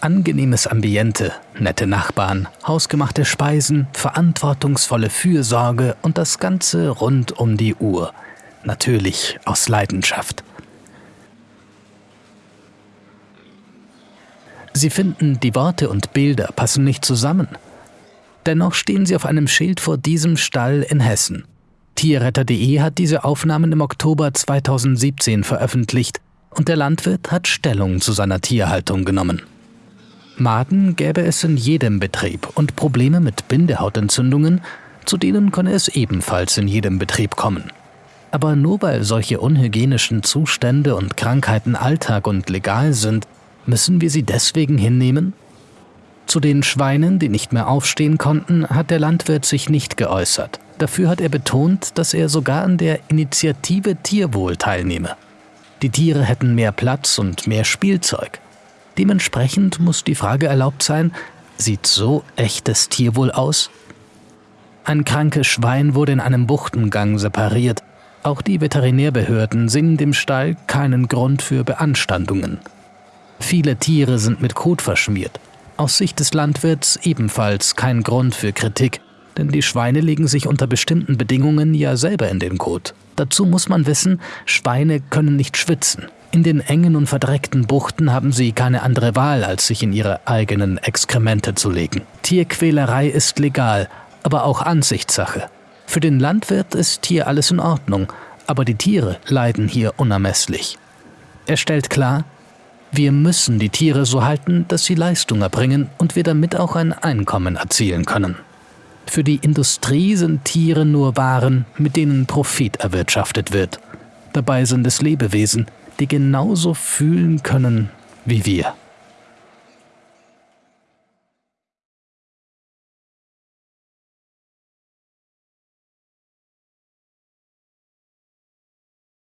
Angenehmes Ambiente, nette Nachbarn, hausgemachte Speisen, verantwortungsvolle Fürsorge und das Ganze rund um die Uhr. Natürlich aus Leidenschaft. Sie finden, die Worte und Bilder passen nicht zusammen. Dennoch stehen sie auf einem Schild vor diesem Stall in Hessen. Tierretter.de hat diese Aufnahmen im Oktober 2017 veröffentlicht und der Landwirt hat Stellung zu seiner Tierhaltung genommen. Maden gäbe es in jedem Betrieb und Probleme mit Bindehautentzündungen, zu denen könne es ebenfalls in jedem Betrieb kommen. Aber nur weil solche unhygienischen Zustände und Krankheiten Alltag und legal sind, Müssen wir sie deswegen hinnehmen? Zu den Schweinen, die nicht mehr aufstehen konnten, hat der Landwirt sich nicht geäußert. Dafür hat er betont, dass er sogar an der Initiative Tierwohl teilnehme. Die Tiere hätten mehr Platz und mehr Spielzeug. Dementsprechend muss die Frage erlaubt sein, sieht so echtes Tierwohl aus? Ein krankes Schwein wurde in einem Buchtengang separiert. Auch die Veterinärbehörden sehen dem Stall keinen Grund für Beanstandungen. Viele Tiere sind mit Kot verschmiert. Aus Sicht des Landwirts ebenfalls kein Grund für Kritik, denn die Schweine legen sich unter bestimmten Bedingungen ja selber in den Kot. Dazu muss man wissen, Schweine können nicht schwitzen. In den engen und verdreckten Buchten haben sie keine andere Wahl, als sich in ihre eigenen Exkremente zu legen. Tierquälerei ist legal, aber auch Ansichtssache. Für den Landwirt ist hier alles in Ordnung, aber die Tiere leiden hier unermesslich. Er stellt klar, wir müssen die Tiere so halten, dass sie Leistung erbringen und wir damit auch ein Einkommen erzielen können. Für die Industrie sind Tiere nur Waren, mit denen Profit erwirtschaftet wird. Dabei sind es Lebewesen, die genauso fühlen können wie wir.